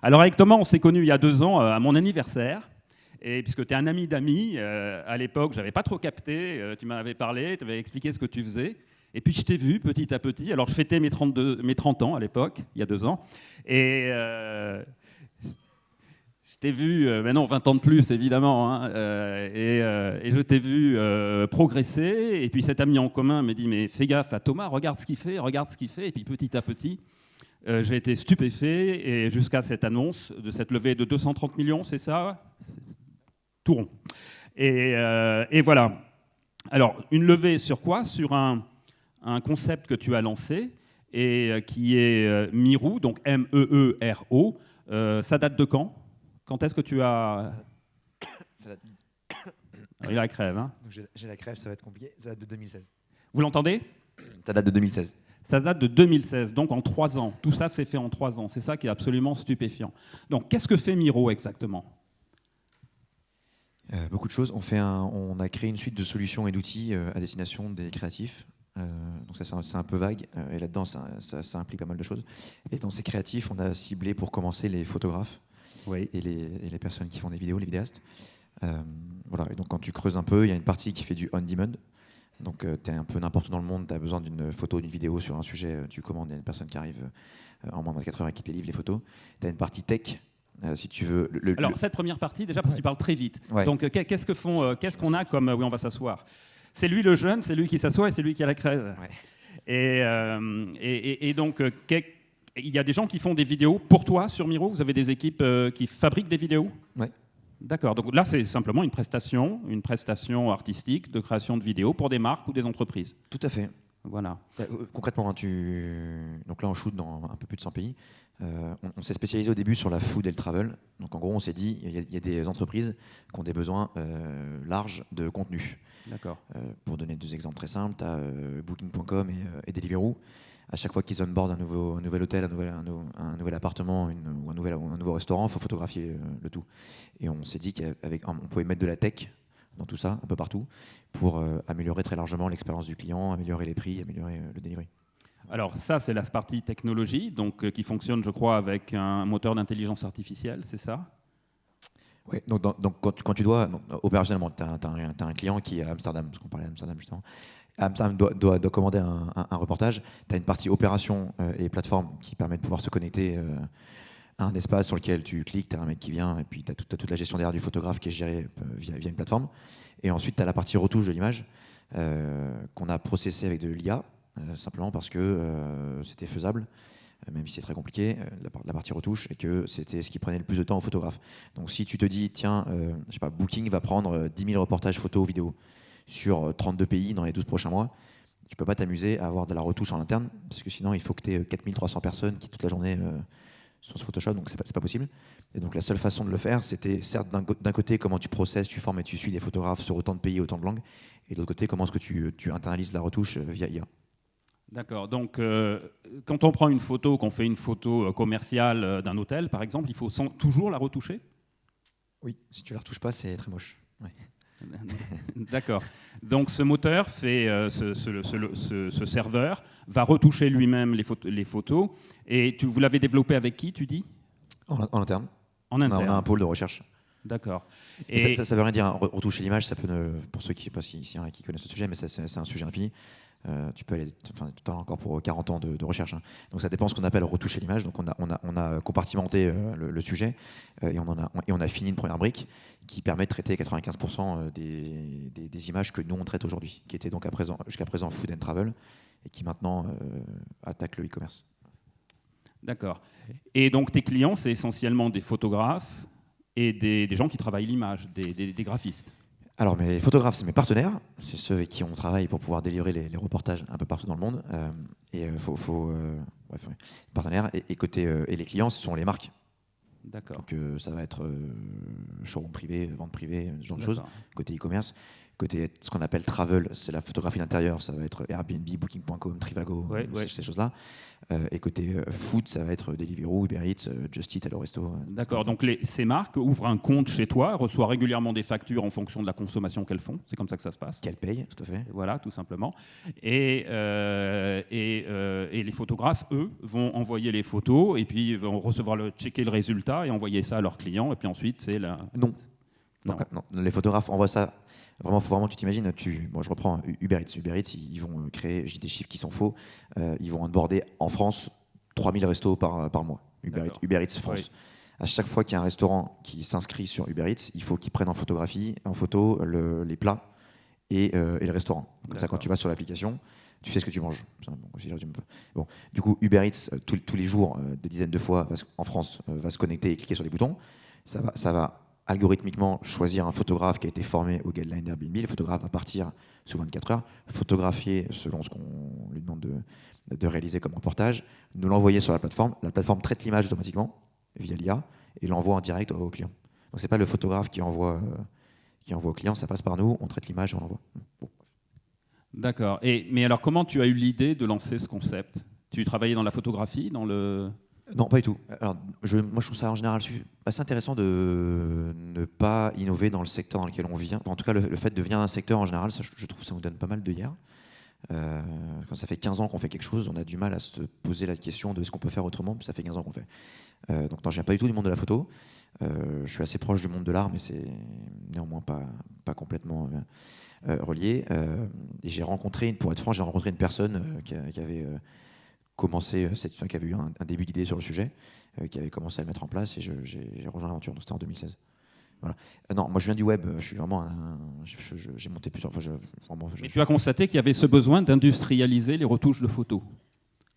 Alors avec Thomas, on s'est connus il y a deux ans euh, à mon anniversaire. Et puisque tu es un ami d'amis, euh, à l'époque, j'avais pas trop capté. euh, tu m'avais parlé, tu avais expliqué ce que tu faisais. Et puis je t'ai vu petit à petit. Alors je fêtais mes, 32, mes 30 ans à l'époque, il y a deux ans. Et euh, je t'ai vu, non, 20 ans de plus évidemment. hein, et, et je t'ai vu progresser. Et puis cet ami en commun m'a dit Mais fais gaffe à Thomas, regarde ce qu'il fait, regarde ce qu'il fait. Et puis petit à petit, euh, j'ai été stupéfait et jusqu'à cette annonce de cette levée de 230 millions, c'est ça? Tout rond. Et, euh, et voilà. Alors, une levée sur quoi? Sur un, un concept que tu as lancé et euh, qui est Miro, donc M-E-E-R-O. Ça date de quand? Quand est-ce que tu as. Ça date- Ah, Il a la crève. hein. j'ai la crève, ça va être compliqué. Ça date de 2016. Vous l'entendez? Ça date de 2016. Ça date de 2016, donc en trois ans. Tout ça s'est fait en trois ans. C'est ça qui est absolument stupéfiant. Donc, qu'est-ce que fait Miro exactement? Euh, beaucoup de choses. On, fait un- on a créé une suite de solutions et d'outils euh, à destination des créatifs. Euh, donc ça, c'est un, peu vague. et là-dedans, ça, ça- ça implique pas mal de choses. Et dans ces créatifs, on a ciblé pour commencer les photographes Oui. et les, et les personnes qui font des vidéos, les vidéastes. Voilà. Et donc quand tu creuses un peu, il y a une partie qui fait du on-demand. Donc tu es un peu n'importe où dans le monde, tu as besoin d'une photo, d'une vidéo sur un sujet, euh, tu commandes, il y a une personne qui arrive euh, en moins de 24 heures et qui te livre les photos. Tu as une partie tech, euh, si tu veux. le- le- Alors, le- cette première partie, déjà, parce que tu parles très vite. Ouais. Donc, euh, qu'est- qu'est-ce que font, euh, qu'est-ce qu'on a comme. euh, oui, on va s'asseoir. C'est lui le jeune, c'est lui qui s'assoit et c'est lui qui a la crève. Ouais. Et, euh, et, et- donc, euh, il y a des gens qui font des vidéos pour toi sur Miro? Vous avez des équipes euh, qui fabriquent des vidéos? Ouais. D'accord. Donc là, c'est simplement une prestation, une prestation artistique de création de vidéos pour des marques ou des entreprises. Tout à fait. Voilà. Euh, euh, Concrètement, hein, tu... donc là on shoot dans un peu plus de 100 pays. Euh, on on s'est spécialisé au début sur la food et le travel. Donc en gros, on s'est dit, il y, a- il y a des entreprises qui ont des besoins euh, larges de contenu. D'accord. Euh, pour donner deux exemples très simples, tu as Booking.com et, et Deliveroo. À chaque fois qu'ils onboardent un nouveau, un nouvel hôtel, un nouvel, un nou- un nouvel appartement une- ou un, nouvel, ou un nouveau restaurant, il faut photographier euh, le tout. Et on s'est dit qu'on pouvait mettre de la tech dans tout ça, un peu partout, pour euh, améliorer très largement l'expérience du client, améliorer les prix, améliorer euh, le delivery. Alors ça, c'est la partie technologie, donc euh, qui fonctionne, je crois, avec un moteur d'intelligence artificielle, c'est ça? Ouais, donc, quand, tu- quand tu dois, donc, opérationnellement, tu as, un client qui est à Amsterdam, parce qu'on parlait d'Amsterdam justement. Amsterdam doit, doit- commander un, reportage. Tu as une partie opération euh, et plateforme qui permet de pouvoir se connecter euh, à un espace sur lequel tu cliques, tu as un mec qui vient, et puis tu as, toute la gestion derrière du photographe qui est gérée euh, via, une plateforme. Et ensuite, tu as la partie retouche de l'image qu'on a processée avec de l'IA, simplement parce que c'était faisable même si c'est très compliqué, la, par- la partie retouche, et que c'était ce qui prenait le plus de temps au photographe. Donc si tu te dis, tiens, euh, je sais pas, Booking va prendre euh, 10 000 reportages photos, vidéos sur euh, 32 pays dans les 12 prochains mois, tu peux pas t'amuser à avoir de la retouche en interne, parce que sinon il faut que tu aies 4300 personnes qui toute la journée euh, sont sur Photoshop, donc c'est pas, pas possible. Et donc la seule façon de le faire, c'était certes d'un côté comment tu processes, tu formes et tu suis des photographes sur autant de pays, autant de langues, et de l'autre côté comment est-ce que tu, tu internalises la retouche euh, via IA. D'accord. Donc, euh, quand on prend une photo, qu'on fait une photo euh, commerciale euh, d'un hôtel, par exemple, il faut sans- toujours la retoucher? Oui, si tu la retouches pas, c'est très moche. Ouais. D'accord. Donc, ce moteur fait, euh, ce, ce- ce- ce- ce serveur va retoucher lui-même les, photos- les photos. Et tu, vous l'avez développé avec qui, tu dis? En, en interne, En on a, interne. on a un pôle de recherche. D'accord. Et Ça, ça, ça veut rien dire, hein. Re- retoucher l'image, ça peut ne- pour ceux qui, pas si, si connaissent ce sujet, mais c'est un sujet infini. Euh, tu peux aller enfin, à l'heure encore pour 40 ans de, de recherche. hein. Donc ça dépend de ce qu'on appelle retoucher l'image. Donc on a, on a, on a compartimenté euh, le, le sujet euh, et, on en a, et on a fini une première brique qui permet de traiter 95% des, des, des images que nous on traite aujourd'hui, qui étaient donc à présent, jusqu'à présent food and travel et qui maintenant euh, attaquent le e-commerce. D'accord. Et donc, tes clients, c'est essentiellement des photographes et des, des gens qui travaillent l'image, des, des- des graphistes. Alors, mes photographes, c'est mes partenaires. C'est ceux avec qui on travaille pour pouvoir délivrer les, les reportages un peu partout dans le monde. Euh, et euh, faut, faut, euh, ouais. partenaires. Et, et côté, et les clients, ce sont les marques. D'accord. Donc, ça va être showroom privé, vente privée, ce genre de choses. Côté e-commerce. Côté ce qu'on appelle travel, c'est la photographie d'intérieur, ça va être Airbnb, Booking.com, Trivago, Ouais, euh, ouais. ces choses-là. Euh, et côté euh, food, ça va être Deliveroo, Uber Eats, Just Eat, Hello Resto. D'accord, donc les- ces marques ouvrent un compte chez toi, reçoivent régulièrement des factures en fonction de la consommation qu'elles font. C'est comme ça que ça se passe. Qu'elle paye, tout à fait. Voilà, tout simplement. Et, euh, et, euh, et les photographes, eux, vont envoyer les photos et puis vont recevoir le, checker le résultat et envoyer ça à leurs clients. Et puis ensuite, c'est la. Non. Non. Donc, non, Les photographes envoient ça. Vraiment, faut vraiment, tu t'imagines, tu, bon, je reprends Uber Eats. Uber Eats, ils vont euh, créer, j'ai des chiffres qui sont faux, euh, ils vont onboarder en France 3000 restos par, par mois. Uber Eats, D'accord. Uber Eats France. À chaque fois qu'il y a un restaurant qui s'inscrit sur Uber Eats, il faut qu'ils prennent en photographie, en photo, le- les plats et, euh, et le restaurant. Comme ça, quand tu vas sur l'application, tu sais ce que tu manges. Bon, du coup, Uber Eats, euh, tous- tous les jours, euh, des dizaines de fois, en France, euh, va se connecter et cliquer sur des boutons. Ça va, ça va algorithmiquement choisir un photographe qui a été formé au guideline d'Airbnb. Le photographe va partir sous 24 heures, photographier selon ce qu'on lui demande de, réaliser comme reportage, nous l'envoyer sur la plateforme. La plateforme traite l'image automatiquement via l'IA et l'envoie en direct au client. Donc c'est pas le photographe qui envoie, euh, qui envoie au client, ça passe par nous, on traite l'image on l'envoie. D'accord. Mais alors, comment tu as eu l'idée de lancer ce concept? Tu travaillais dans la photographie, dans le. Non, pas du tout. Alors, je, moi, je trouve ça en général assez intéressant de ne pas innover dans le secteur dans lequel on vient. En tout cas, le, fait de venir d'un secteur en général, je, trouve ça nous donne pas mal de hier. Euh, quand ça fait 15 ans qu'on fait quelque chose, on a du mal à se poser la question de ce qu'on peut faire autrement, ça fait 15 ans qu'on fait. Euh, donc, non, je viens pas du tout du monde de la photo. Euh, je suis assez proche du monde de l'art, mais c'est néanmoins pas, pas complètement euh, euh, relié. Euh, et j'ai rencontré, pour être franc, j'ai rencontré une personne euh, qui, avait euh, commencé, euh, cette, enfin, qui avait eu un, un début d'idée sur le sujet, euh, qui avait commencé à le mettre en place, et j'ai rejoint l'aventure. Donc, C'était en 2016. Voilà. Euh, non, moi je viens du web. Je suis vraiment, j'ai monté plusieurs fois. Je, vraiment, je- Et tu as constaté qu'il y avait ce besoin d'industrialiser les retouches de photos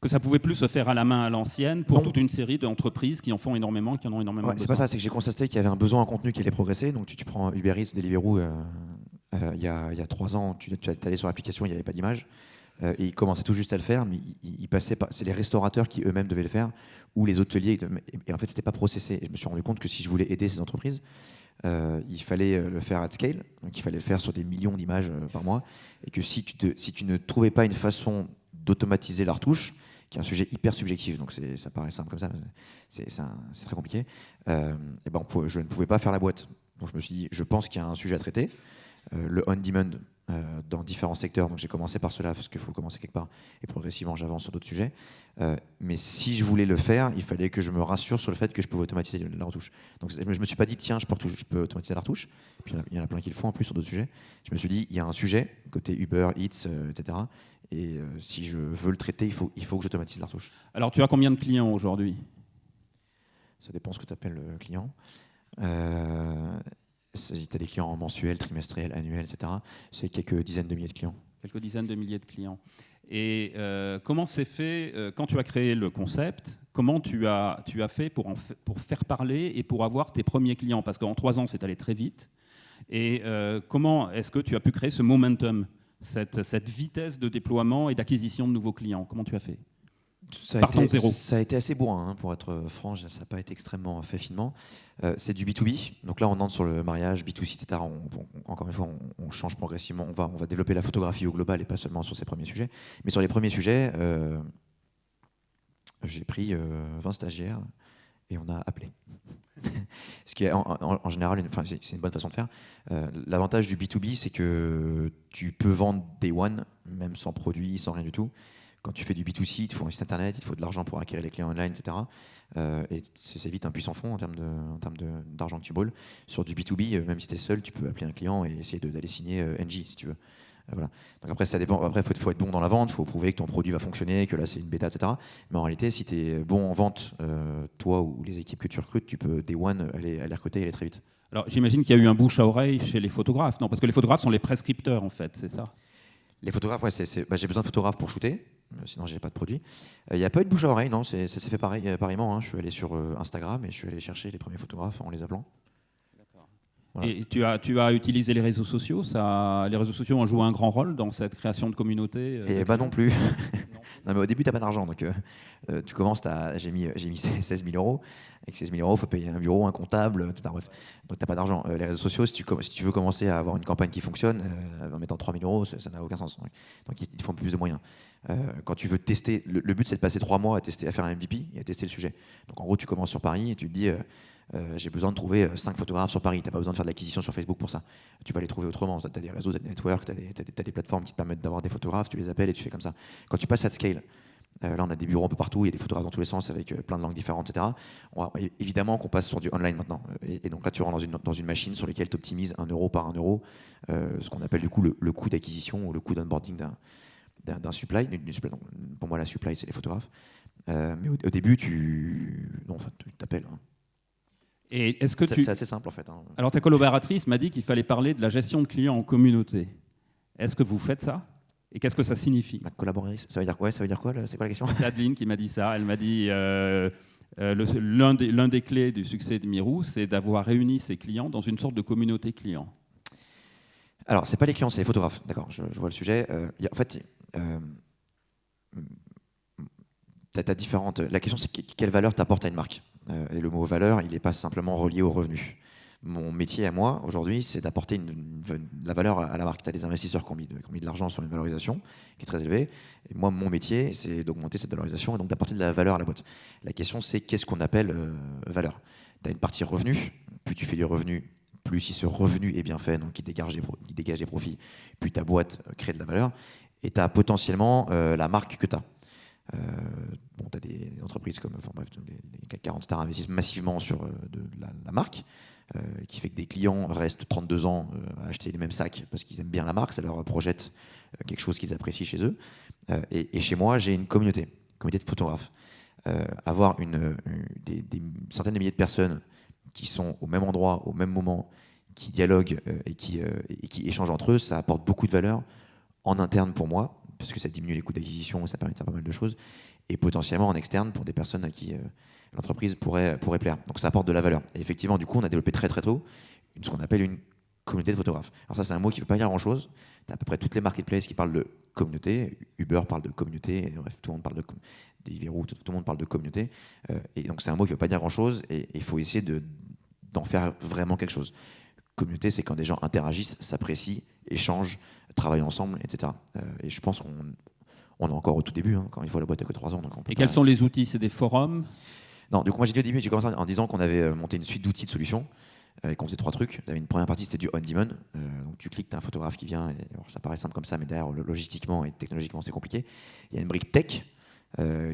que ça pouvait plus se faire à la main à l'ancienne pour Non. toute une série d'entreprises qui en font énormément, qui en ont énormément Ouais, c'est pas ça, c'est que j'ai constaté qu'il y avait un besoin en contenu qui allait progresser. Donc tu, tu prends Uber Eats, Deliveroo, euh, euh, il y, a, y a trois ans, tu, tu allé sur l'application, il n'y avait pas d'image. Euh, et ils commençaient tout juste à le faire, mais ils, passaient par. C'est les restaurateurs qui eux-mêmes devaient le faire, ou les hôteliers. Et, en fait, c'était pas processé. Et je me suis rendu compte que si je voulais aider ces entreprises, euh, il fallait euh, le faire at scale, donc il fallait le faire sur des millions d'images euh, par mois, et que si tu, ne trouvais pas une façon d'automatiser la retouche, qui est un sujet hyper subjectif, donc ça paraît simple comme ça, c'est très compliqué, et ben je ne pouvais pas faire la boîte. Donc je me suis dit, je pense qu'il y a un sujet à traiter, le on-demand euh, dans différents secteurs, donc j'ai commencé par cela, parce qu'il faut commencer quelque part, et progressivement j'avance sur d'autres sujets, Euh, mais si je voulais le faire, il fallait que je me rassure sur le fait que je pouvais automatiser la retouche. Donc je me suis pas dit, tiens, je peux, retoucher- je peux automatiser la retouche, puis il y en a- plein qui le font en plus sur d'autres sujets. Je me suis dit, il y a un sujet, côté Uber, Eats, euh, etc. Et euh, si je veux le traiter, il faut, il faut que j'automatise la retouche. Alors, tu as combien de clients aujourd'hui? Ça dépend ce que tu appelles le client. Euh, tu as des clients mensuels, trimestriels, annuels, etc. C'est quelques dizaines de milliers de clients. Quelques dizaines de milliers de clients. Et euh, comment c'est fait euh, quand tu as créé le concept Comment tu as, tu as fait pour, pour faire parler et pour avoir tes premiers clients? Parce qu'en trois ans, c'est allé très vite. Et euh, comment est-ce que tu as pu créer ce momentum, cette, cette vitesse de déploiement et d'acquisition de nouveaux clients? Comment tu as fait? Ça a, été, zéro. ça a été assez bourrin, hein, pour être franc, ça n'a pas été extrêmement fait finement. Euh, c'est du B2B, donc là on entre sur le mariage, B2C, etc. On- on- encore une fois, on, on change progressivement, on va, on va développer la photographie au global et pas seulement sur ces premiers sujets. Mais sur les premiers sujets, euh, j'ai pris euh, 20 stagiaires et on a appelé. Ce qui est en, en- en général, enfin, c'est une bonne façon de faire. Euh, L'avantage du B2B, c'est que tu peux vendre day one, même sans produit, sans rien du tout. Quand tu fais du B2C, il te faut un site internet, il te faut de l'argent pour acquérir les clients online, etc. Euh, et c'est c'est vite un puissant fond en termes de- en termes de- d'argent que tu brûles. Sur du B2B, euh, même si tu es seul, tu peux appeler un client et essayer d'aller signer euh, NJ si tu veux. Euh, voilà. Donc après, ça dépend. Après, il faut, faut être bon dans la vente, il faut prouver que ton produit va fonctionner, que là, c'est une bêta, etc. Mais en réalité, si tu es bon en vente, euh, toi ou les équipes que tu recrutes, tu peux, day one, aller, aller recruter et aller très vite. Alors, j'imagine qu'il y a eu un bouche à oreille chez les photographes. Non, parce que les photographes sont les prescripteurs, en fait, c'est ça? Les photographes, ouais, bah, j'ai besoin de photographes pour shooter, euh, sinon j'ai pas de produit. Il n'y a pas eu de bouche à oreille, non, c'est- ça s'est fait pareil, euh, pareillement. hein. Je suis allé sur euh, Instagram et je suis allé chercher les premiers photographes en les appelant. Voilà. Et tu as, tu as utilisé les réseaux sociaux ça, Les réseaux sociaux ont joué un grand rôle dans cette création de communauté euh, Et de bah clients non plus. Non, mais au début, tu n'as pas d'argent. Donc, euh, euh, tu commences, j'ai mis, mis 16 000 euros. Avec 16 000 euros, il faut payer un bureau, un comptable, etc. Bref. Donc, tu n'as pas d'argent. les réseaux sociaux, si tu, si tu veux commencer à avoir une campagne qui fonctionne, en mettant 3 000 euros, ça n'a aucun sens. Donc, ils te font plus de moyens. quand tu veux tester, le, but, c'est de passer 3 mois à, tester, à faire un MVP et à tester le sujet. Donc, en gros, tu commences sur Paris et tu te dis euh, j'ai besoin de trouver 5 euh, photographes sur Paris. Tu n'as pas besoin de faire de l'acquisition sur Facebook pour ça. Tu vas les trouver autrement. Tu as des réseaux, tu as des networks, tu as, des plateformes qui te permettent d'avoir des photographes, tu les appelles et tu fais comme ça. Quand tu passes à scale, euh, là, on a des bureaux un peu partout, il y a des photographes dans tous les sens avec plein de langues différentes, etc. évidemment qu'on passe sur du online maintenant. Et, donc là, tu rentres dans une, dans une machine sur laquelle tu optimises un euro par un euro, ce qu'on appelle du coup le, coût d'acquisition ou le coût d'onboarding d'un supply. pour moi, la supply, c'est les photographes. mais au, début, tu non, enfin, t'appelles. Hein. Et est-ce que tu... C'est assez simple en fait. Hein. Alors ta collaboratrice m'a dit qu'il fallait parler de la gestion de clients en communauté. Est-ce que vous faites ça? Et qu'est-ce que ça signifie? Ma collaboratrice, ça veut dire quoi? Ça veut dire quoi C'est quoi la question? C'est Adeline qui m'a dit ça. Elle m'a dit euh, euh, l'un des, des, clés du succès de Mirou, c'est d'avoir réuni ses clients dans une sorte de communauté client. Alors, c'est pas les clients, c'est les photographes. D'accord, je, vois le sujet. Euh, en fait, as différentes. La question, c'est quelle valeur t'apporte à une marque? euh, et le mot valeur, il n'est pas simplement relié au revenu. Mon métier à moi, aujourd'hui, c'est d'apporter une, la valeur à la marque. Tu as des investisseurs qui ont mis de, l'argent sur une valorisation qui est très élevée. Et moi, mon métier, c'est d'augmenter cette valorisation et donc d'apporter de la valeur à la boîte. La question, c'est qu'est-ce qu'on appelle euh, valeur? Tu as une partie revenu. Plus tu fais du revenu, plus si ce revenu est bien fait, donc qui dégage des, profits, plus ta boîte euh, crée de la valeur. Et tu as potentiellement la marque que tu as. Euh, bon, tu as des entreprises comme enfin, bref, les, CAC 40 stars investissent massivement sur euh, de, la, marque, euh, qui fait que des clients restent 32 ans à acheter les mêmes sacs parce qu'ils aiment bien la marque, ça leur projette quelque chose qu'ils apprécient chez eux. Et, chez moi, j'ai une communauté, une communauté de photographes. avoir une, des, centaines de milliers de personnes qui sont au même endroit, au même moment, qui dialoguent et, qui, et qui échangent entre eux, ça apporte beaucoup de valeur en interne pour moi, parce que ça diminue les coûts d'acquisition, ça permet de faire pas mal de choses, et potentiellement en externe pour des personnes à qui euh, l'entreprise pourrait, pourrait plaire. Donc ça apporte de la valeur. Et effectivement, du coup, on a développé très très tôt ce qu'on appelle une communauté de photographes. Alors ça, c'est un mot qui ne veut pas dire grand-chose. Tu à peu près toutes les marketplaces qui parlent de communauté. Uber parle de communauté, bref, tout le monde parle de Deliveroo, tout, tout, le monde parle de communauté. Euh, et donc c'est un mot qui ne veut pas dire grand-chose, et il faut essayer d'en faire vraiment quelque chose. Communauté, c'est quand des gens interagissent, s'apprécient, échangent, travaillent ensemble, etc. Euh, et je pense qu'on on est encore au tout début, hein, quand il faut la boîte à que 3 ans. Donc et quels sont les outils? C'est des forums? Non, du coup, moi j'ai dit au début, j'ai commencé en disant qu'on avait euh, monté une suite d'outils de solutions euh, et qu'on faisait trois trucs. Une première partie, c'était du on-demand. donc tu cliques, tu as un photographe qui vient. Et, ça paraît simple comme ça, mais derrière, logistiquement et technologiquement, c'est compliqué. Il y a une brique tech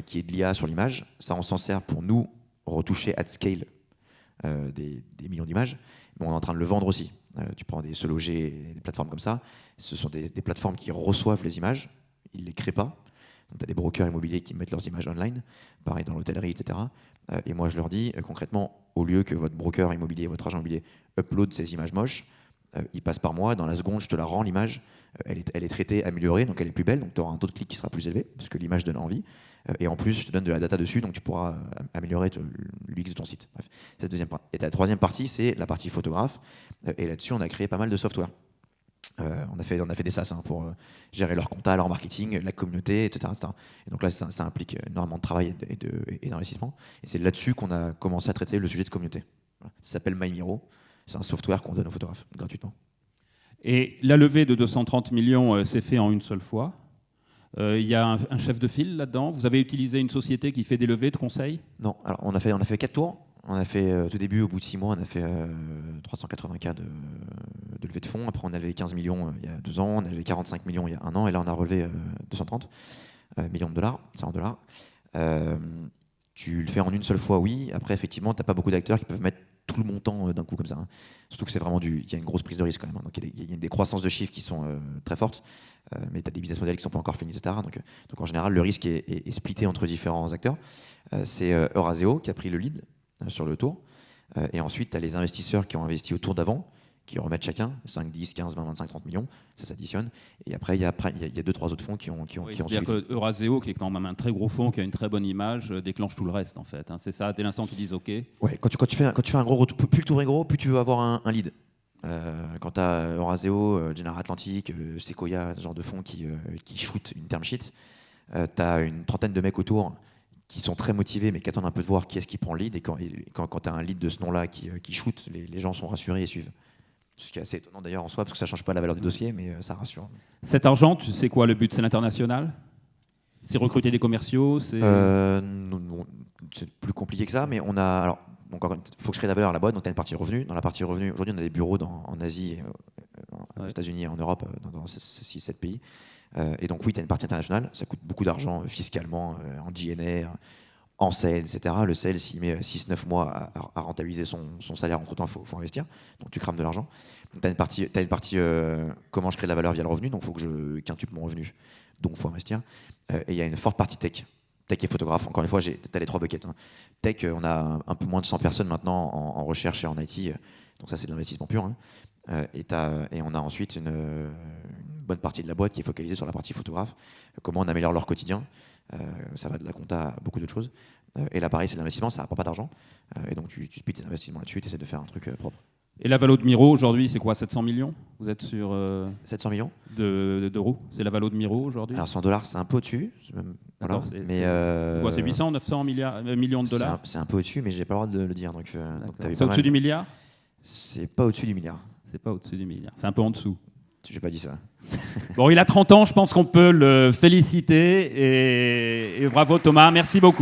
qui est de l'IA sur l'image. Ça, on s'en sert pour nous retoucher at scale des, des, millions d'images. Mais on est en train de le vendre aussi. tu prends des Se des plateformes comme ça. Ce sont des, plateformes qui reçoivent les images, ils ne les créent pas. Donc, tu as des brokers immobiliers qui mettent leurs images online, pareil dans l'hôtellerie, etc. Euh, et moi, je leur dis, euh, concrètement, au lieu que votre broker immobilier, votre agent immobilier upload ces images moches, euh, il passe par moi, dans la seconde, je te la rends, l'image, elle, est, elle est traitée, améliorée, donc elle est plus belle, donc tu auras un taux de clic qui sera plus élevé, parce que l'image donne envie. et en plus, je te donne de la data dessus, donc tu pourras améliorer l'UX de ton site. Bref, c'est la deuxième partie. Et la troisième partie, c'est la partie photographe. et là-dessus, on a créé pas mal de software. Euh, on, a fait, on a fait des SaaS hein, pour euh, gérer leur compta, leur marketing, la communauté, etc. Et donc là, ça, implique énormément de travail et d'investissement. Et, c'est là-dessus qu'on a commencé à traiter le sujet de communauté. Ça s'appelle MyMiro. C'est un software qu'on donne aux photographes gratuitement. Et la levée de 230 millions euh, s'est faite en une seule fois. Il y a un, chef de file là-dedans. Vous avez utilisé une société qui fait des levées de conseils? Non. Alors on a fait on a fait quatre tours. On a fait euh, tout début, au bout de six mois, on a fait 380 euh, cas de, levée de fonds. Après, on a levé 15 millions euh, il y a deux ans, on a levé 45 millions il y a un an, et là, on a relevé 230 millions de dollars, c'est en dollars. tu le fais en une seule fois, oui. Après, effectivement, tu n'as pas beaucoup d'acteurs qui peuvent mettre tout le montant d'un coup comme ça. Hein. Surtout que c'est vraiment du. Il y a une grosse prise de risque quand même. Hein. Il y, a des croissances de chiffres qui sont très fortes, mais tu as des business models qui sont pas encore finis, etc. Donc, en général, le risque est, splitté entre différents acteurs. c'est Euraseo qui a pris le lead euh, sur le tour. Euh, et ensuite, tu as les investisseurs qui ont investi au tour d'avant, qui remettent chacun 5, 10, 15, 20, 25, 30 millions, ça s'additionne. Et après, il y a, il y a deux, trois autres fonds qui ont, qui ont, C'est-à-dire que Euraseo, qui est quand même un très gros fonds, qui a une très bonne image, euh, déclenche tout le reste, en fait. Hein. C'est ça, dès l'instant où tu dis OK Ouais, quand tu, quand, tu fais, quand tu fais un gros plus le tour est gros, plus tu veux avoir un, lead. quand tu as Euraseo, General Atlantic, Sequoia, ce genre de fonds qui, qui shoot une term sheet, tu as une trentaine de mecs autour qui sont très motivés, mais qui attendent un peu de voir qui est-ce qui prend le lead. Et quand, quand, tu as un lead de ce nom-là qui, qui shoot, les, les, gens sont rassurés et suivent. Ce qui est assez étonnant d'ailleurs en soi, parce que ça ne change pas la valeur du dossier, mais ça rassure. Cet argent, tu sais quoi le but C'est l'international? C'est recruter des commerciaux C'est plus compliqué que ça, mais on a. Alors, donc, il faut que je crée la valeur à la boîte. Donc, tu as une partie revenu. Dans la partie revenu, aujourd'hui, on a des bureaux dans, en Asie, aux États-Unis et en Europe, dans, 6-7 pays. Euh, et donc, oui, tu as une partie internationale. Ça coûte beaucoup d'argent euh, fiscalement, euh, en GNR, en sales, etc. Le sales, s'il met 6-9 mois à, rentabiliser son, salaire, entre temps, il faut, investir. Donc, tu crames de l'argent. Tu as une partie, partie comment je crée de la valeur via le revenu. Donc, il faut que je quintuple mon revenu. Donc, il faut investir. et il y a une forte partie tech tech et photographe. Encore une fois, tu as les trois buckets. Hein. Tech, on a un peu moins de 100 personnes maintenant en, recherche et en IT. Donc ça, c'est de l'investissement pur. Hein. Euh, et, on a ensuite une, bonne partie de la boîte qui est focalisée sur la partie photographe. Comment on améliore leur quotidien. Euh, ça va de la compta à beaucoup d'autres choses. Euh, et là, pareil, c'est de l'investissement, ça ne rapporte pas d'argent. et donc, tu, tu splits tes investissements là-dessus, tu essaies de faire un truc propre. Et la valo de Miro aujourd'hui, c'est quoi 700 millions? Vous êtes sur 700 millions d'euros? c'est la valo de Miro aujourd'hui? Alors 100 dollars, c'est un peu au-dessus. Voilà. mais c'est 800, 900 milliards, millions de dollars? C'est un, peu au-dessus, mais j'ai pas le droit de le dire. C'est au-dessus du milliard? C'est pas au-dessus du milliard. C'est pas au-dessus du milliard. C'est un peu en dessous. J'ai pas dit ça. bon, il a 30 ans, je pense qu'on peut le féliciter. Et, et bravo Thomas, merci beaucoup.